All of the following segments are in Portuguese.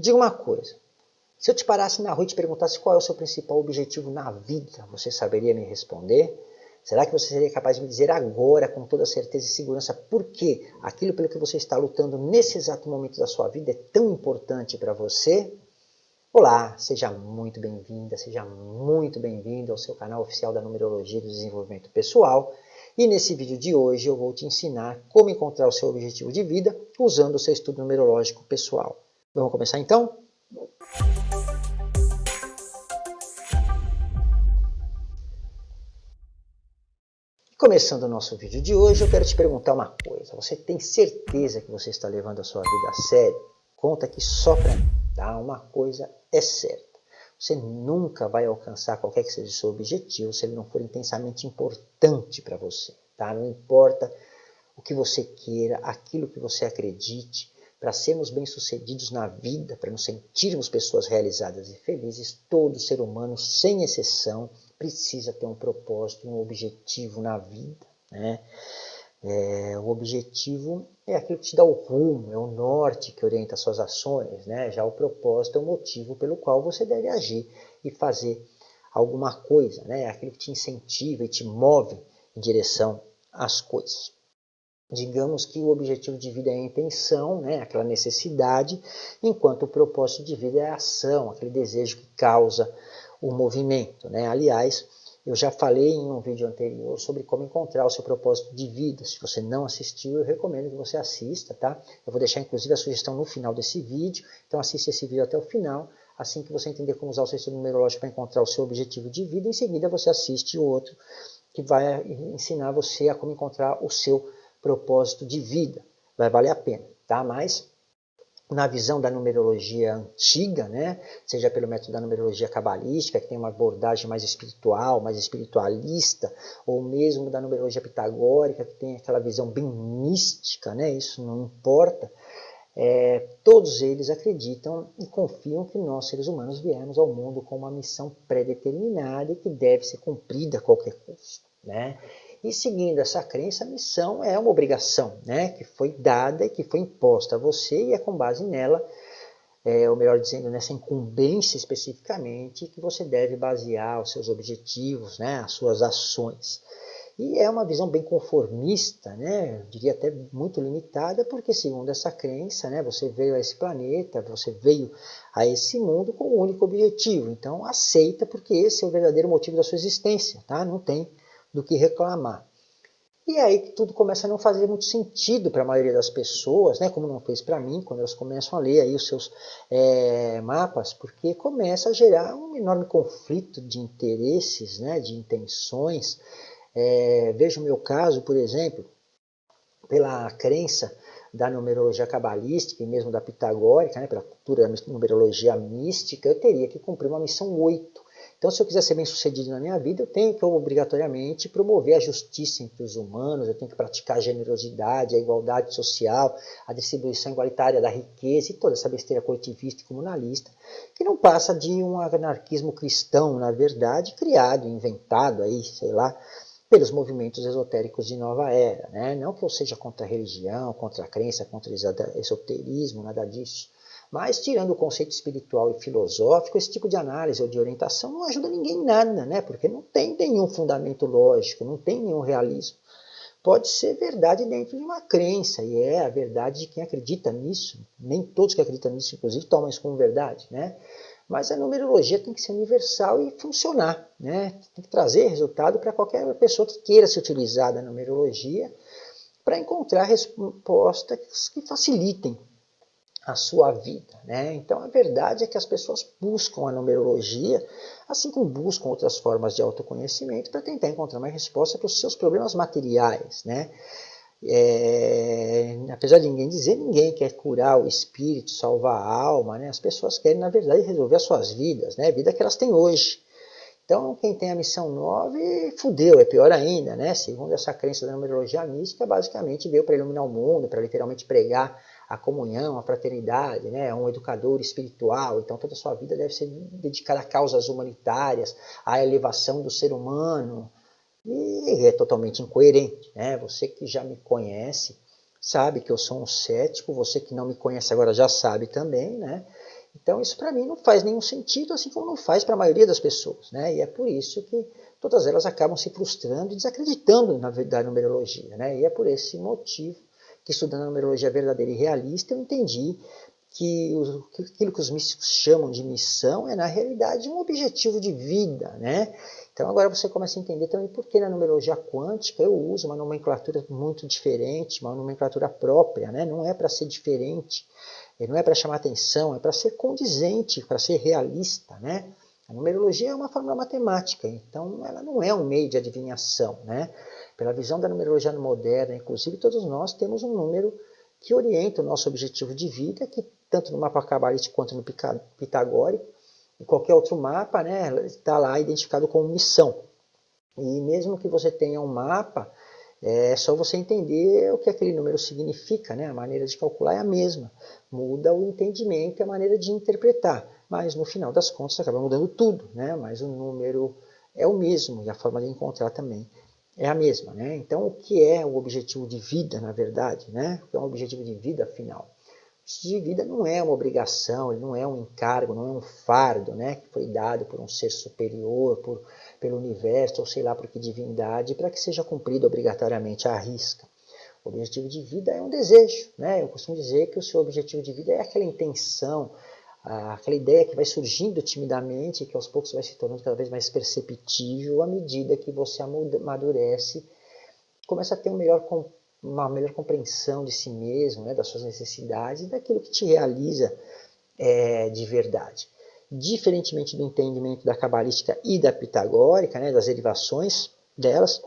Diga uma coisa, se eu te parasse na rua e te perguntasse qual é o seu principal objetivo na vida, você saberia me responder? Será que você seria capaz de me dizer agora, com toda certeza e segurança, por que aquilo pelo que você está lutando nesse exato momento da sua vida é tão importante para você? Olá, seja muito bem-vinda, seja muito bem-vindo ao seu canal oficial da Numerologia do Desenvolvimento Pessoal. E nesse vídeo de hoje eu vou te ensinar como encontrar o seu objetivo de vida usando o seu estudo numerológico pessoal. Vamos começar então? Começando o nosso vídeo de hoje, eu quero te perguntar uma coisa. Você tem certeza que você está levando a sua vida a sério? Conta aqui só para mim, tá? Uma coisa é certa. Você nunca vai alcançar qualquer que seja o seu objetivo se ele não for intensamente importante para você, tá? Não importa o que você queira, aquilo que você acredite, para sermos bem-sucedidos na vida, para nos sentirmos pessoas realizadas e felizes, todo ser humano, sem exceção, precisa ter um propósito, um objetivo na vida. Né? É, o objetivo é aquilo que te dá o rumo, é o norte que orienta as suas ações. Né? Já o propósito é o motivo pelo qual você deve agir e fazer alguma coisa. Né? É aquilo que te incentiva e te move em direção às coisas. Digamos que o objetivo de vida é a intenção, né? aquela necessidade, enquanto o propósito de vida é a ação, aquele desejo que causa o movimento. Né? Aliás, eu já falei em um vídeo anterior sobre como encontrar o seu propósito de vida. Se você não assistiu, eu recomendo que você assista, tá? Eu vou deixar inclusive a sugestão no final desse vídeo, então assista esse vídeo até o final, assim que você entender como usar o seu numerológico para encontrar o seu objetivo de vida, em seguida você assiste o outro, que vai ensinar você a como encontrar o seu propósito de vida. Vai valer a pena, tá? Mas na visão da numerologia antiga, né? seja pelo método da numerologia cabalística, que tem uma abordagem mais espiritual, mais espiritualista, ou mesmo da numerologia pitagórica, que tem aquela visão bem mística, né? isso não importa, é, todos eles acreditam e confiam que nós, seres humanos, viemos ao mundo com uma missão pré-determinada e que deve ser cumprida a qualquer custo. Né? E seguindo essa crença, a missão é uma obrigação, né, que foi dada e que foi imposta a você e é com base nela, é, ou melhor dizendo, nessa incumbência especificamente, que você deve basear os seus objetivos, né, as suas ações. E é uma visão bem conformista, né? Eu diria até muito limitada, porque segundo essa crença, né, você veio a esse planeta, você veio a esse mundo com um único objetivo. Então aceita, porque esse é o verdadeiro motivo da sua existência, tá? Não tem do que reclamar. E aí que tudo começa a não fazer muito sentido para a maioria das pessoas, né? como não fez para mim, quando elas começam a ler aí os seus é, mapas, porque começa a gerar um enorme conflito de interesses, né? de intenções. É, veja o meu caso, por exemplo, pela crença da numerologia cabalística e mesmo da pitagórica, né? pela cultura da numerologia mística, eu teria que cumprir uma missão 8, então, se eu quiser ser bem sucedido na minha vida, eu tenho que obrigatoriamente promover a justiça entre os humanos, eu tenho que praticar a generosidade, a igualdade social, a distribuição igualitária da riqueza e toda essa besteira coletivista e comunalista, que não passa de um anarquismo cristão, na verdade, criado, inventado aí, sei lá, pelos movimentos esotéricos de nova era. Né? Não que eu seja contra a religião, contra a crença, contra o esoterismo, nada disso. Mas, tirando o conceito espiritual e filosófico, esse tipo de análise ou de orientação não ajuda ninguém em nada, né? porque não tem nenhum fundamento lógico, não tem nenhum realismo. Pode ser verdade dentro de uma crença, e é a verdade de quem acredita nisso. Nem todos que acreditam nisso, inclusive, tomam isso como verdade. Né? Mas a numerologia tem que ser universal e funcionar. Né? Tem que trazer resultado para qualquer pessoa que queira se utilizar da numerologia para encontrar respostas que facilitem a sua vida. Né? Então a verdade é que as pessoas buscam a numerologia, assim como buscam outras formas de autoconhecimento, para tentar encontrar uma resposta para os seus problemas materiais. Né? É, apesar de ninguém dizer, ninguém quer curar o espírito, salvar a alma, né? as pessoas querem, na verdade, resolver as suas vidas, né? a vida que elas têm hoje. Então, quem tem a missão 9, fudeu, é pior ainda, né? Segundo essa crença da numerologia mística, basicamente veio para iluminar o mundo, para literalmente pregar a comunhão, a fraternidade, né? um educador espiritual, então toda a sua vida deve ser dedicada a causas humanitárias, à elevação do ser humano, e é totalmente incoerente. Né? Você que já me conhece sabe que eu sou um cético, você que não me conhece agora já sabe também, né? Então isso para mim não faz nenhum sentido, assim como não faz para a maioria das pessoas. Né? E é por isso que todas elas acabam se frustrando e desacreditando na, da numerologia. Né? E é por esse motivo que estudando a numerologia verdadeira e realista eu entendi que aquilo que os místicos chamam de missão é na realidade um objetivo de vida. Né? Então agora você começa a entender também por que na numerologia quântica eu uso uma nomenclatura muito diferente, uma nomenclatura própria, né? não é para ser diferente, não é para chamar atenção, é para ser condizente, para ser realista. Né? A numerologia é uma fórmula matemática, então ela não é um meio de adivinhação. Né? Pela visão da numerologia moderna, inclusive todos nós temos um número que orienta o nosso objetivo de vida, que tanto no mapa cabalístico quanto no pitagórico, em qualquer outro mapa, né, está lá identificado como missão. E mesmo que você tenha um mapa, é só você entender o que aquele número significa, né? a maneira de calcular é a mesma. Muda o entendimento e a maneira de interpretar, mas no final das contas acaba mudando tudo, né? mas o número é o mesmo e a forma de encontrar também é a mesma. Né? Então, o que é o objetivo de vida, na verdade? Né? O que é um objetivo de vida, afinal? de vida não é uma obrigação, não é um encargo, não é um fardo, né, que foi dado por um ser superior, por, pelo universo, ou sei lá por que divindade, para que seja cumprido obrigatoriamente à risca. O objetivo de vida é um desejo, né? Eu costumo dizer que o seu objetivo de vida é aquela intenção, aquela ideia que vai surgindo timidamente, que aos poucos vai se tornando cada vez mais perceptível à medida que você amadurece, começa a ter um melhor uma melhor compreensão de si mesmo, né, das suas necessidades e daquilo que te realiza é, de verdade. Diferentemente do entendimento da cabalística e da pitagórica, né, das derivações delas,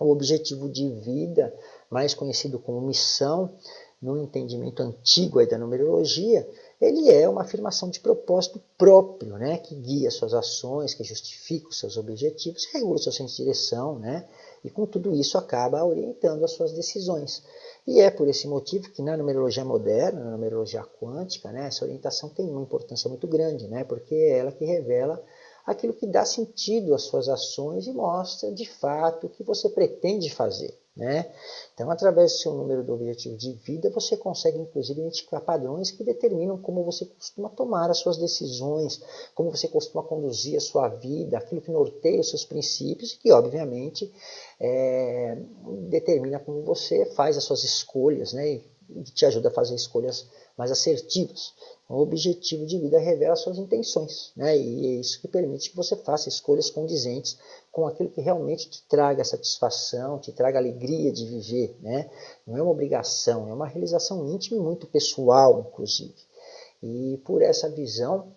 o objetivo de vida, mais conhecido como missão, no entendimento antigo da numerologia, ele é uma afirmação de propósito próprio, né, que guia suas ações, que justifica os seus objetivos, regula o seu senso de direção, né, e com tudo isso acaba orientando as suas decisões. E é por esse motivo que na numerologia moderna, na numerologia quântica, né, essa orientação tem uma importância muito grande, né, porque é ela que revela aquilo que dá sentido às suas ações e mostra de fato o que você pretende fazer. Né? Então, através do seu número do objetivo de vida, você consegue, inclusive, identificar padrões que determinam como você costuma tomar as suas decisões, como você costuma conduzir a sua vida, aquilo que norteia os seus princípios e que, obviamente, é, determina como você faz as suas escolhas né? e te ajuda a fazer escolhas mais assertivas. O objetivo de vida revela suas intenções, né? e é isso que permite que você faça escolhas condizentes com aquilo que realmente te traga satisfação, te traga alegria de viver. Né? Não é uma obrigação, é uma realização íntima e muito pessoal, inclusive. E por essa visão,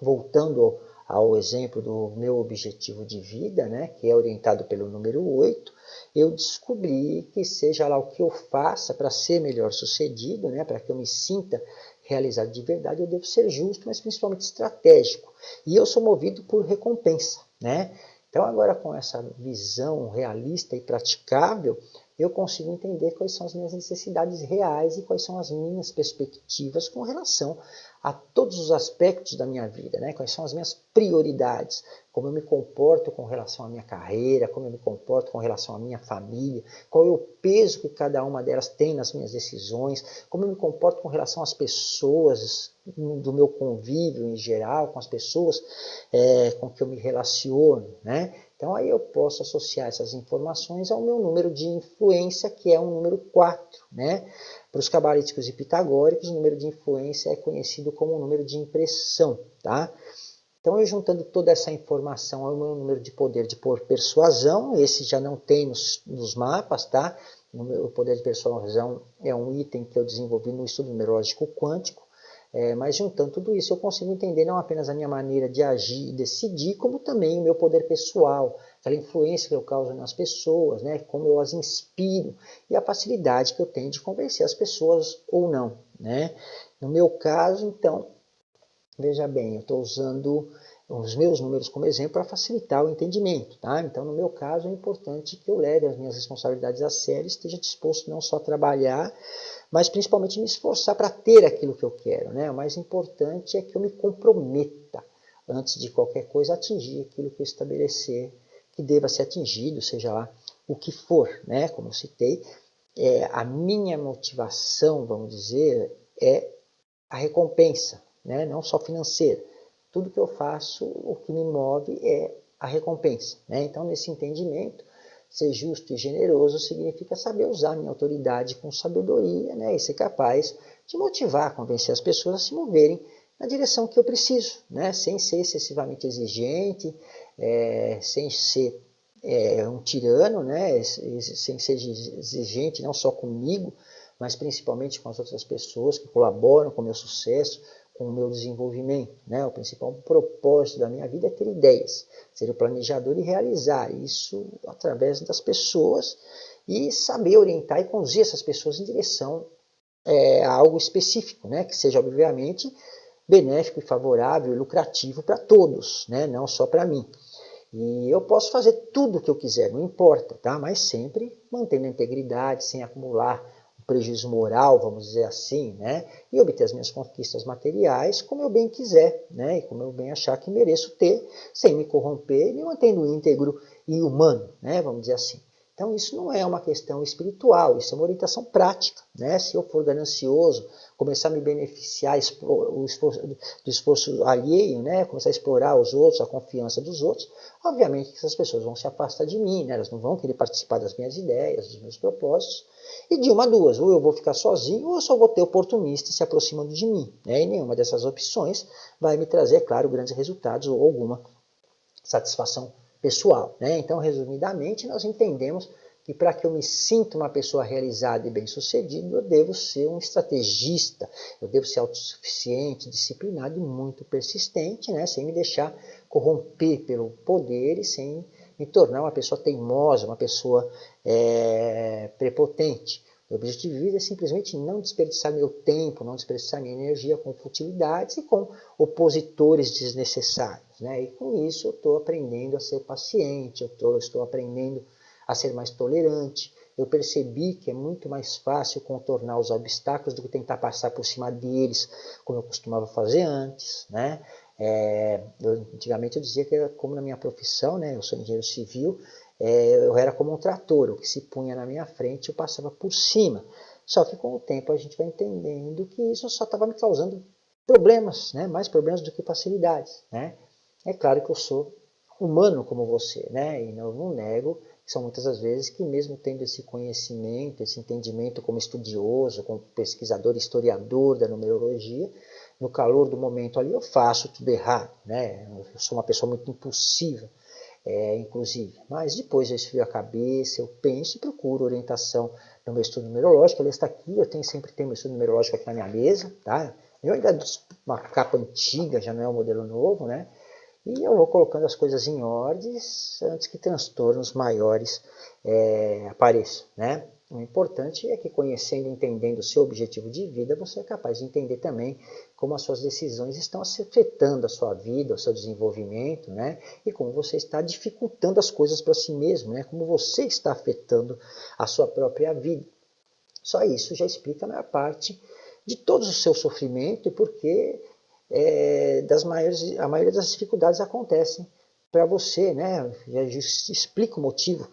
voltando ao exemplo do meu objetivo de vida, né, que é orientado pelo número 8, eu descobri que seja lá o que eu faça para ser melhor sucedido, né, para que eu me sinta realizado de verdade, eu devo ser justo, mas principalmente estratégico. E eu sou movido por recompensa. Né? Então agora com essa visão realista e praticável, eu consigo entender quais são as minhas necessidades reais e quais são as minhas perspectivas com relação a todos os aspectos da minha vida, né? quais são as minhas prioridades, como eu me comporto com relação à minha carreira, como eu me comporto com relação à minha família, qual é o peso que cada uma delas tem nas minhas decisões, como eu me comporto com relação às pessoas, do meu convívio em geral, com as pessoas é, com que eu me relaciono. Né? Então aí eu posso associar essas informações ao meu número de influência, que é um número 4. Né? Para os cabalísticos e pitagóricos, o número de influência é conhecido como o número de impressão. Tá? Então, eu juntando toda essa informação ao meu número de poder de persuasão, esse já não tem nos, nos mapas, tá? O poder de persuasão é um item que eu desenvolvi no estudo numerológico quântico, é, mas juntando tudo isso, eu consigo entender não apenas a minha maneira de agir e decidir, como também o meu poder pessoal, aquela influência que eu causo nas pessoas, né, como eu as inspiro e a facilidade que eu tenho de convencer as pessoas ou não. Né? No meu caso, então, veja bem, eu estou usando os meus números como exemplo para facilitar o entendimento. Tá? Então, no meu caso, é importante que eu leve as minhas responsabilidades a sério, esteja disposto não só a trabalhar, mas principalmente me esforçar para ter aquilo que eu quero. Né? O mais importante é que eu me comprometa, antes de qualquer coisa, atingir aquilo que eu estabelecer que deva ser atingido, seja lá o que for. Né? Como eu citei, é, a minha motivação, vamos dizer, é a recompensa. né? não só financeira. Tudo que eu faço, o que me move é a recompensa. Né? Então, nesse entendimento, ser justo e generoso significa saber usar minha autoridade com sabedoria né? e ser capaz de motivar, convencer as pessoas a se moverem na direção que eu preciso, né? sem ser excessivamente exigente, é, sem ser é, um tirano, né? sem ser exigente não só comigo, mas principalmente com as outras pessoas que colaboram com o meu sucesso, com o meu desenvolvimento. Né? O principal propósito da minha vida é ter ideias, ser o planejador e realizar isso através das pessoas e saber orientar e conduzir essas pessoas em direção é, a algo específico, né? que seja obviamente benéfico e favorável e lucrativo para todos, né? não só para mim. E eu posso fazer tudo o que eu quiser, não importa, tá? mas sempre mantendo a integridade, sem acumular prejuízo moral, vamos dizer assim, né? e obter as minhas conquistas materiais como eu bem quiser, né? e como eu bem achar que mereço ter, sem me corromper me mantendo íntegro e humano, né? vamos dizer assim. Então isso não é uma questão espiritual, isso é uma orientação prática. Né? Se eu for ganancioso, começar a me beneficiar do esforço alheio, né? começar a explorar os outros, a confiança dos outros, obviamente que essas pessoas vão se afastar de mim, né? elas não vão querer participar das minhas ideias, dos meus propósitos, e de uma duas, ou eu vou ficar sozinho, ou eu só vou ter oportunistas se aproximando de mim. Né? E nenhuma dessas opções vai me trazer, claro, grandes resultados ou alguma satisfação pessoal. Né? Então, resumidamente, nós entendemos que para que eu me sinta uma pessoa realizada e bem-sucedida, eu devo ser um estrategista, eu devo ser autossuficiente, disciplinado e muito persistente, né? sem me deixar corromper pelo poder e sem me tornar uma pessoa teimosa, uma pessoa é, prepotente. O objetivo de vida é simplesmente não desperdiçar meu tempo, não desperdiçar minha energia com futilidades e com opositores desnecessários. Né? E com isso eu estou aprendendo a ser paciente, eu tô, estou aprendendo a ser mais tolerante. Eu percebi que é muito mais fácil contornar os obstáculos do que tentar passar por cima deles, como eu costumava fazer antes. Né? É, eu, antigamente eu dizia que como na minha profissão, né? eu sou engenheiro civil, é, eu era como um trator, o que se punha na minha frente eu passava por cima. Só que com o tempo a gente vai entendendo que isso só estava me causando problemas, né? mais problemas do que facilidades. Né? É claro que eu sou humano como você, né? e não, não nego que são muitas as vezes que mesmo tendo esse conhecimento, esse entendimento como estudioso, como pesquisador, historiador da numerologia, no calor do momento ali eu faço tudo errado, né? eu sou uma pessoa muito impulsiva, é, inclusive. Mas depois eu esfrio a cabeça, eu penso e procuro orientação no meu estudo numerológico. Ele está aqui, eu tenho, sempre tenho meu estudo numerológico aqui na minha mesa, tá? Eu ainda uma capa antiga, já não é um modelo novo, né? E eu vou colocando as coisas em ordens antes que transtornos maiores é, apareçam, né? O importante é que conhecendo e entendendo o seu objetivo de vida, você é capaz de entender também como as suas decisões estão afetando a sua vida, o seu desenvolvimento, né? E como você está dificultando as coisas para si mesmo, né? Como você está afetando a sua própria vida. Só isso já explica a maior parte de todo o seu sofrimento e porque é, das maiores, a maioria das dificuldades acontecem para você, né? Já explica o motivo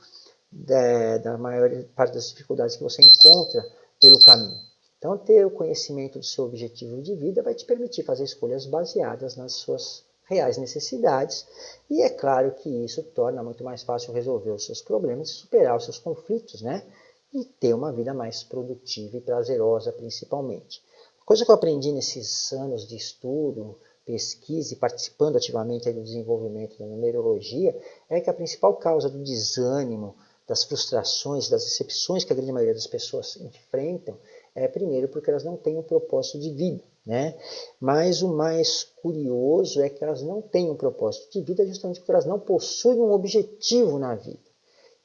da, da maior parte das dificuldades que você encontra pelo caminho. Então, ter o conhecimento do seu objetivo de vida vai te permitir fazer escolhas baseadas nas suas reais necessidades, e é claro que isso torna muito mais fácil resolver os seus problemas e superar os seus conflitos, né? E ter uma vida mais produtiva e prazerosa, principalmente. Coisa que eu aprendi nesses anos de estudo, pesquisa e participando ativamente do desenvolvimento da numerologia, é que a principal causa do desânimo, das frustrações, das decepções que a grande maioria das pessoas enfrentam, é primeiro porque elas não têm um propósito de vida. Né? Mas o mais curioso é que elas não têm um propósito de vida justamente porque elas não possuem um objetivo na vida.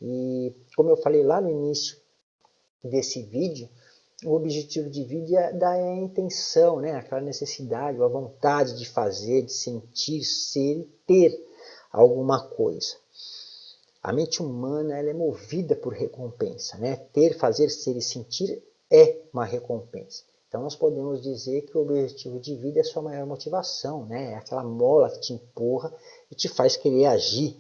E como eu falei lá no início desse vídeo, o objetivo de vida é a intenção, né? aquela necessidade, a vontade de fazer, de sentir, ser e ter alguma coisa. A mente humana ela é movida por recompensa. Né? Ter, fazer, ser e sentir é uma recompensa. Então nós podemos dizer que o objetivo de vida é a sua maior motivação, né? é aquela mola que te empurra e te faz querer agir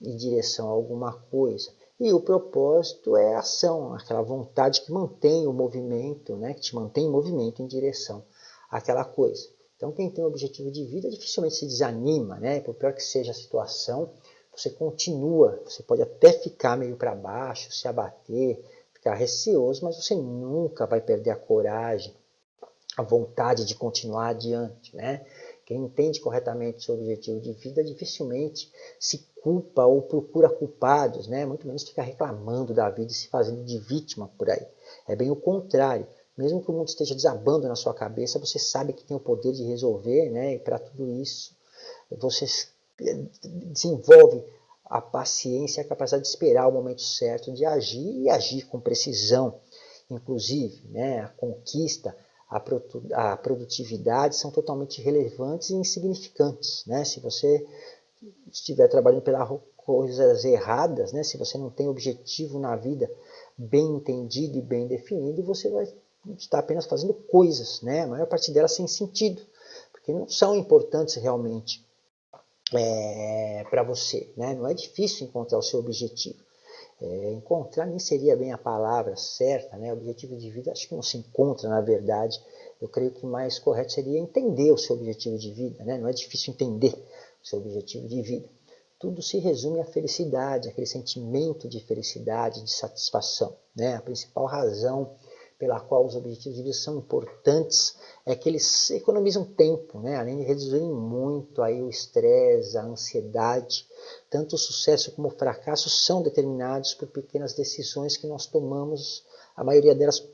em direção a alguma coisa. E o propósito é a ação, aquela vontade que mantém o movimento, né? que te mantém em movimento em direção àquela coisa. Então quem tem um objetivo de vida dificilmente se desanima, né? Por pior que seja a situação, você continua, você pode até ficar meio para baixo, se abater, ficar receoso, mas você nunca vai perder a coragem, a vontade de continuar adiante, né? Quem entende corretamente seu objetivo de vida dificilmente se culpa ou procura culpados, né? muito menos fica reclamando da vida e se fazendo de vítima por aí. É bem o contrário. Mesmo que o mundo esteja desabando na sua cabeça, você sabe que tem o poder de resolver, né? e para tudo isso você desenvolve a paciência e a capacidade de esperar o momento certo de agir e agir com precisão. Inclusive, né? a conquista, a produtividade são totalmente relevantes e insignificantes. Né? Se você estiver trabalhando pelas coisas erradas, né? se você não tem objetivo na vida bem entendido e bem definido, você vai estar apenas fazendo coisas, né? a maior parte delas sem sentido, porque não são importantes realmente é, para você. Né? Não é difícil encontrar o seu objetivo. É, encontrar nem seria bem a palavra certa, né? objetivo de vida acho que não se encontra na verdade. Eu creio que mais correto seria entender o seu objetivo de vida, né? não é difícil entender o seu objetivo de vida. Tudo se resume à felicidade, aquele sentimento de felicidade, de satisfação. Né? A principal razão pela qual os objetivos de vida são importantes é que eles economizam tempo, né? além de reduzirem muito aí o estresse, a ansiedade. Tanto o sucesso como o fracasso são determinados por pequenas decisões que nós tomamos, a maioria delas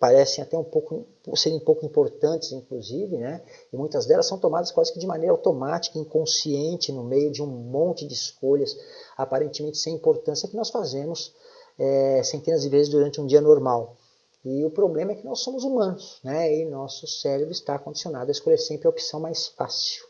parecem até um pouco serem pouco importantes, inclusive, né? E muitas delas são tomadas quase que de maneira automática, inconsciente, no meio de um monte de escolhas aparentemente sem importância que nós fazemos é, centenas de vezes durante um dia normal. E o problema é que nós somos humanos, né? E nosso cérebro está condicionado a escolher sempre a opção mais fácil.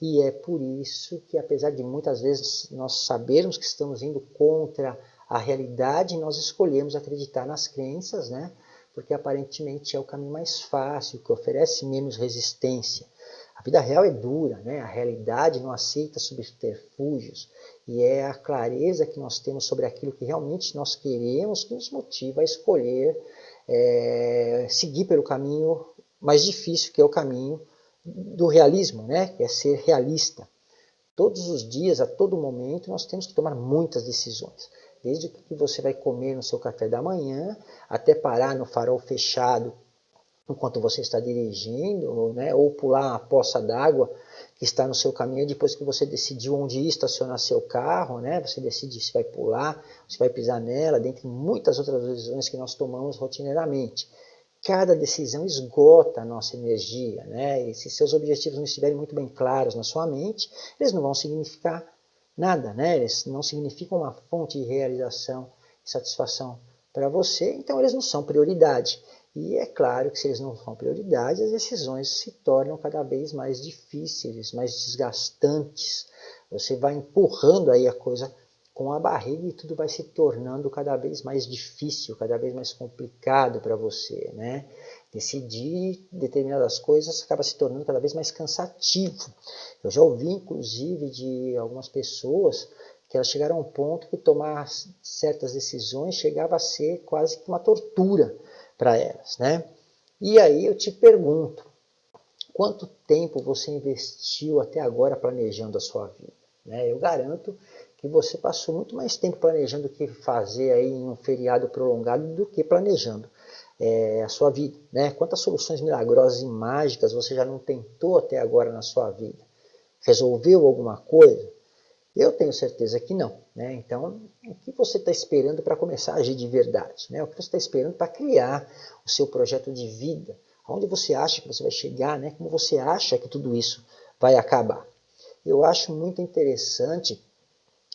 E é por isso que, apesar de muitas vezes nós sabermos que estamos indo contra a realidade, nós escolhemos acreditar nas crenças, né? Porque aparentemente é o caminho mais fácil, que oferece menos resistência. A vida real é dura, né? a realidade não aceita subterfúgios e é a clareza que nós temos sobre aquilo que realmente nós queremos que nos motiva a escolher é, seguir pelo caminho mais difícil, que é o caminho do realismo, né? que é ser realista. Todos os dias, a todo momento, nós temos que tomar muitas decisões. Desde o que você vai comer no seu café da manhã, até parar no farol fechado enquanto você está dirigindo, né? ou pular uma poça d'água que está no seu caminho depois que você decidiu onde ir estacionar seu carro, né? Você decide se vai pular, se vai pisar nela, dentre muitas outras decisões que nós tomamos rotineiramente. Cada decisão esgota a nossa energia, né? E se seus objetivos não estiverem muito bem claros na sua mente, eles não vão significar nada, né? Eles não significam uma fonte de realização e satisfação para você, então eles não são prioridade. E é claro que se eles não são prioridade, as decisões se tornam cada vez mais difíceis, mais desgastantes. Você vai empurrando aí a coisa com a barriga e tudo vai se tornando cada vez mais difícil, cada vez mais complicado para você, né? Decidir determinadas coisas acaba se tornando cada vez mais cansativo. Eu já ouvi, inclusive, de algumas pessoas que elas chegaram a um ponto que tomar certas decisões chegava a ser quase que uma tortura para elas. Né? E aí eu te pergunto, quanto tempo você investiu até agora planejando a sua vida? Né? Eu garanto que você passou muito mais tempo planejando o que fazer aí em um feriado prolongado do que planejando é, a sua vida. Né? Quantas soluções milagrosas e mágicas você já não tentou até agora na sua vida? Resolveu alguma coisa? Eu tenho certeza que não. Né? Então, o que você está esperando para começar a agir de verdade? Né? O que você está esperando para criar o seu projeto de vida? Aonde você acha que você vai chegar? Né? Como você acha que tudo isso vai acabar? Eu acho muito interessante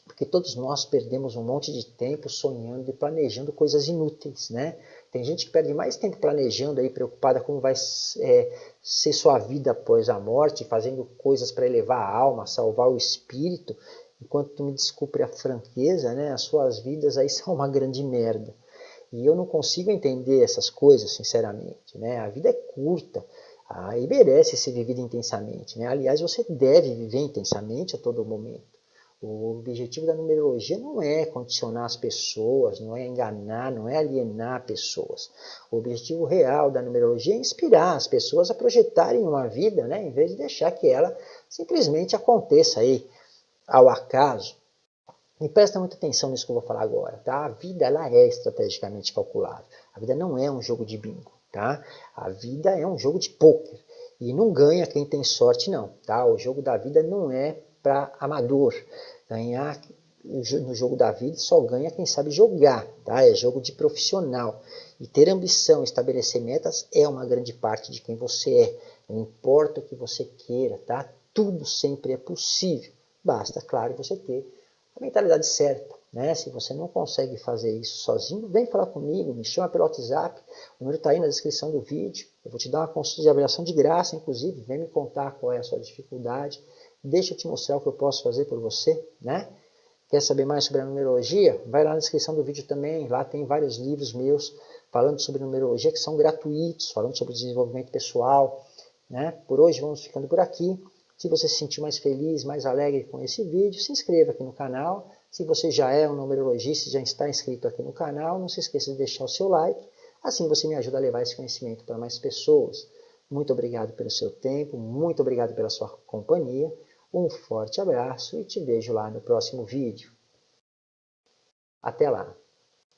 porque todos nós perdemos um monte de tempo sonhando e planejando coisas inúteis, né? Tem gente que perde mais tempo planejando aí, preocupada como vai é, ser sua vida após a morte, fazendo coisas para elevar a alma, salvar o espírito, enquanto me desculpe a franqueza, né, as suas vidas aí são uma grande merda. E eu não consigo entender essas coisas, sinceramente. Né? A vida é curta ah, e merece ser vivida intensamente. Né? Aliás, você deve viver intensamente a todo momento. O objetivo da numerologia não é condicionar as pessoas, não é enganar, não é alienar pessoas. O objetivo real da numerologia é inspirar as pessoas a projetarem uma vida, né, em vez de deixar que ela simplesmente aconteça aí ao acaso. E presta muita atenção nisso que eu vou falar agora, tá? A vida ela é estrategicamente calculada. A vida não é um jogo de bingo, tá? A vida é um jogo de pôquer. E não ganha quem tem sorte, não, tá? O jogo da vida não é para amador. Ganhar no jogo da vida só ganha quem sabe jogar, tá? É jogo de profissional. E ter ambição, estabelecer metas é uma grande parte de quem você é. Não importa o que você queira, tá? Tudo sempre é possível. Basta, claro, você ter a mentalidade certa. Né? Se você não consegue fazer isso sozinho, vem falar comigo, me chama pelo WhatsApp, o número está aí na descrição do vídeo. Eu vou te dar uma consulta de avaliação de graça, inclusive, vem me contar qual é a sua dificuldade Deixa eu te mostrar o que eu posso fazer por você, né? Quer saber mais sobre a numerologia? Vai lá na descrição do vídeo também, lá tem vários livros meus falando sobre numerologia que são gratuitos, falando sobre desenvolvimento pessoal, né? Por hoje vamos ficando por aqui. Se você se sentir mais feliz, mais alegre com esse vídeo, se inscreva aqui no canal. Se você já é um numerologista já está inscrito aqui no canal, não se esqueça de deixar o seu like. Assim você me ajuda a levar esse conhecimento para mais pessoas. Muito obrigado pelo seu tempo, muito obrigado pela sua companhia. Um forte abraço e te vejo lá no próximo vídeo. Até lá!